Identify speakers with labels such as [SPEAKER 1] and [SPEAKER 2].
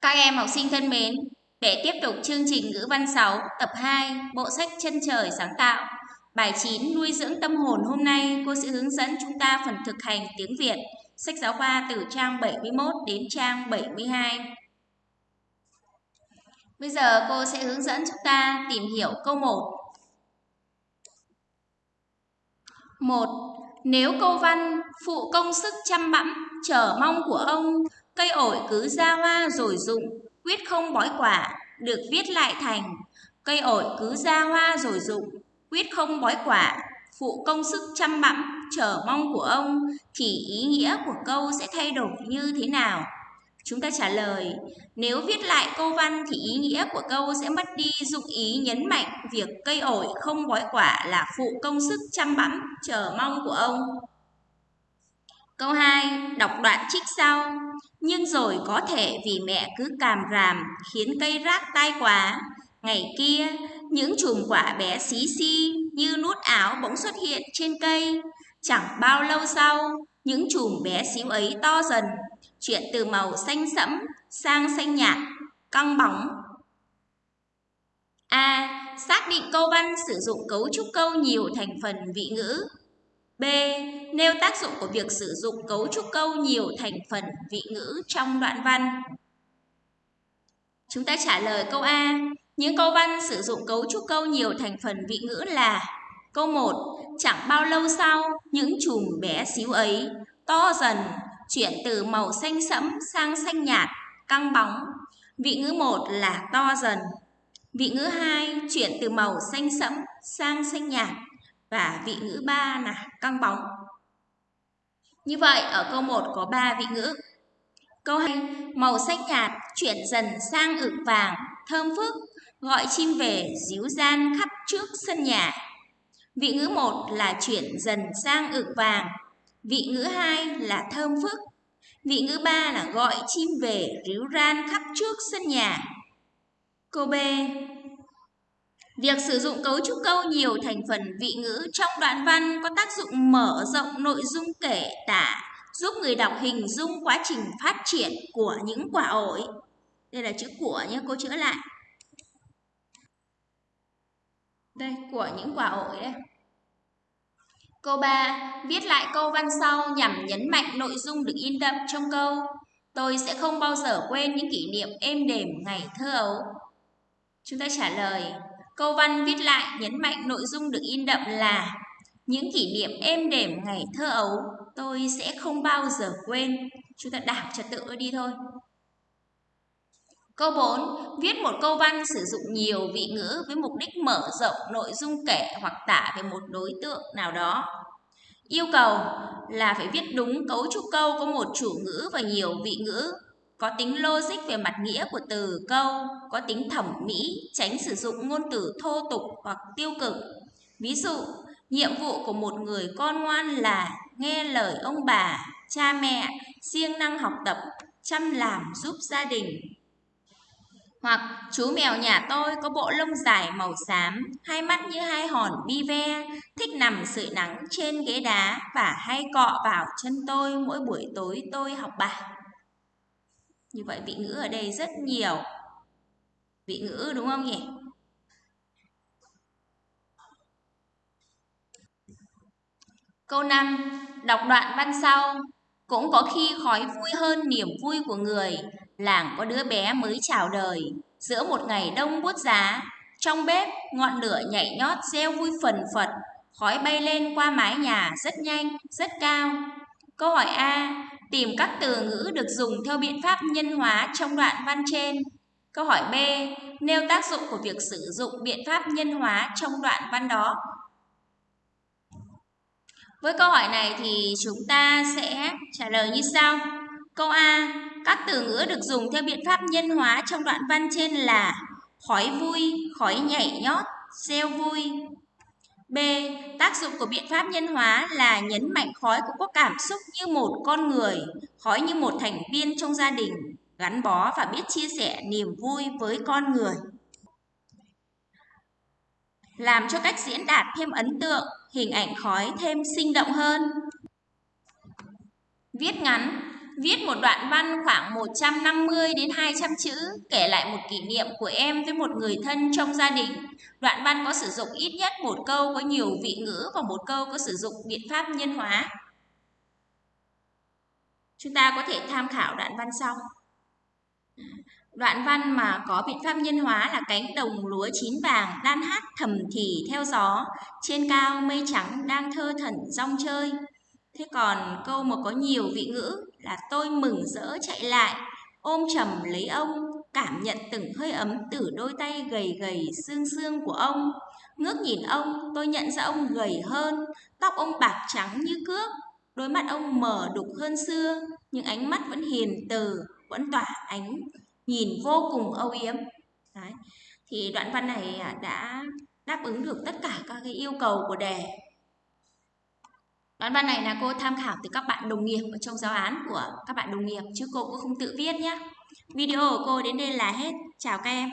[SPEAKER 1] Các em học sinh thân mến, để tiếp tục chương trình ngữ văn 6 tập 2 bộ sách chân trời sáng tạo bài 9 nuôi dưỡng tâm hồn hôm nay cô sẽ hướng dẫn chúng ta phần thực hành tiếng Việt sách giáo khoa từ trang 71 đến trang 72 Bây giờ cô sẽ hướng dẫn chúng ta tìm hiểu câu 1 1. Nếu câu văn phụ công sức chăm bẵm chờ mong của ông Cây ổi cứ ra hoa rồi rụng, quyết không bói quả, được viết lại thành Cây ổi cứ ra hoa rồi rụng, quyết không bói quả, phụ công sức chăm bẵm, chờ mong của ông, thì ý nghĩa của câu sẽ thay đổi như thế nào? Chúng ta trả lời, nếu viết lại câu văn thì ý nghĩa của câu sẽ mất đi dụng ý nhấn mạnh việc cây ổi không bói quả là phụ công sức chăm bẵm, chờ mong của ông. Câu 2, đọc đoạn trích sau. Nhưng rồi có thể vì mẹ cứ càm ràm khiến cây rác tai quá. Ngày kia, những chùm quả bé xí xi như nút áo bỗng xuất hiện trên cây. Chẳng bao lâu sau, những chùm bé xíu ấy to dần, chuyển từ màu xanh sẫm sang xanh nhạt, căng bóng. A. Xác định câu văn sử dụng cấu trúc câu nhiều thành phần vị ngữ B. Nêu tác dụng của việc sử dụng cấu trúc câu nhiều thành phần vị ngữ trong đoạn văn. Chúng ta trả lời câu A. Những câu văn sử dụng cấu trúc câu nhiều thành phần vị ngữ là Câu 1. Chẳng bao lâu sau, những chùm bé xíu ấy to dần, chuyển từ màu xanh sẫm sang xanh nhạt, căng bóng. Vị ngữ 1 là to dần. Vị ngữ 2 chuyển từ màu xanh sẫm sang xanh nhạt, và vị ngữ 3 là căng bóng. Như vậy ở câu 1 có 3 vị ngữ. Câu 2 màu xanh nhạt chuyển dần sang ửng vàng, thơm phức, gọi chim về díu gian khắp trước sân nhà. Vị ngữ 1 là chuyển dần sang ửng vàng, vị ngữ 2 là thơm phức, vị ngữ 3 là gọi chim về ríu ran khắp trước sân nhà. Câu B Việc sử dụng cấu trúc câu nhiều thành phần vị ngữ trong đoạn văn có tác dụng mở rộng nội dung kể tả, giúp người đọc hình dung quá trình phát triển của những quả ổi. Đây là chữ của nhé, cô chữa lại. Đây, của những quả ổi đây. Câu 3. Viết lại câu văn sau nhằm nhấn mạnh nội dung được in đậm trong câu. Tôi sẽ không bao giờ quên những kỷ niệm êm đềm ngày thơ ấu. Chúng ta trả lời, Câu văn viết lại nhấn mạnh nội dung được in đậm là Những kỷ niệm êm đềm ngày thơ ấu tôi sẽ không bao giờ quên. Chúng ta đảm trật tự đi thôi. Câu 4. Viết một câu văn sử dụng nhiều vị ngữ với mục đích mở rộng nội dung kể hoặc tả về một đối tượng nào đó. Yêu cầu là phải viết đúng cấu trúc câu có một chủ ngữ và nhiều vị ngữ có tính logic về mặt nghĩa của từ câu, có tính thẩm mỹ, tránh sử dụng ngôn từ thô tục hoặc tiêu cực. Ví dụ, nhiệm vụ của một người con ngoan là nghe lời ông bà, cha mẹ, siêng năng học tập, chăm làm giúp gia đình. Hoặc chú mèo nhà tôi có bộ lông dài màu xám, hai mắt như hai hòn bi ve, thích nằm sưởi nắng trên ghế đá và hay cọ vào chân tôi mỗi buổi tối tôi học bài. Như vậy vị ngữ ở đây rất nhiều. Vị ngữ đúng không nhỉ? Câu 5. Đọc đoạn văn sau. Cũng có khi khói vui hơn niềm vui của người. Làng có đứa bé mới chào đời. Giữa một ngày đông buốt giá. Trong bếp, ngọn lửa nhảy nhót reo vui phần phật. Khói bay lên qua mái nhà rất nhanh, rất cao. Câu hỏi A. Tìm các từ ngữ được dùng theo biện pháp nhân hóa trong đoạn văn trên. Câu hỏi B. Nêu tác dụng của việc sử dụng biện pháp nhân hóa trong đoạn văn đó. Với câu hỏi này thì chúng ta sẽ trả lời như sau. Câu A. Các từ ngữ được dùng theo biện pháp nhân hóa trong đoạn văn trên là khói vui, khói nhảy nhót, reo vui, B. Tác dụng của biện pháp nhân hóa là nhấn mạnh khói cũng có cảm xúc như một con người, khói như một thành viên trong gia đình, gắn bó và biết chia sẻ niềm vui với con người. Làm cho cách diễn đạt thêm ấn tượng, hình ảnh khói thêm sinh động hơn. Viết ngắn, Viết một đoạn văn khoảng 150 đến 200 chữ kể lại một kỷ niệm của em với một người thân trong gia đình. Đoạn văn có sử dụng ít nhất một câu có nhiều vị ngữ và một câu có sử dụng biện pháp nhân hóa. Chúng ta có thể tham khảo đoạn văn sau. Đoạn văn mà có biện pháp nhân hóa là cánh đồng lúa chín vàng đan hát thầm thì theo gió, trên cao mây trắng đang thơ thẩn rong chơi. Thế còn câu mà có nhiều vị ngữ là tôi mừng rỡ chạy lại, ôm chầm lấy ông, cảm nhận từng hơi ấm từ đôi tay gầy gầy xương xương của ông. Ngước nhìn ông, tôi nhận ra ông gầy hơn, tóc ông bạc trắng như cước, đôi mắt ông mở đục hơn xưa, nhưng ánh mắt vẫn hiền từ, vẫn tỏa ánh nhìn vô cùng âu yếm Đấy. thì đoạn văn này à, đã đáp ứng được tất cả các cái yêu cầu của đề đoạn văn này là cô tham khảo từ các bạn đồng nghiệp ở trong giáo án của các bạn đồng nghiệp, chứ cô cũng không tự viết nhé. Video của cô đến đây là hết. Chào các em.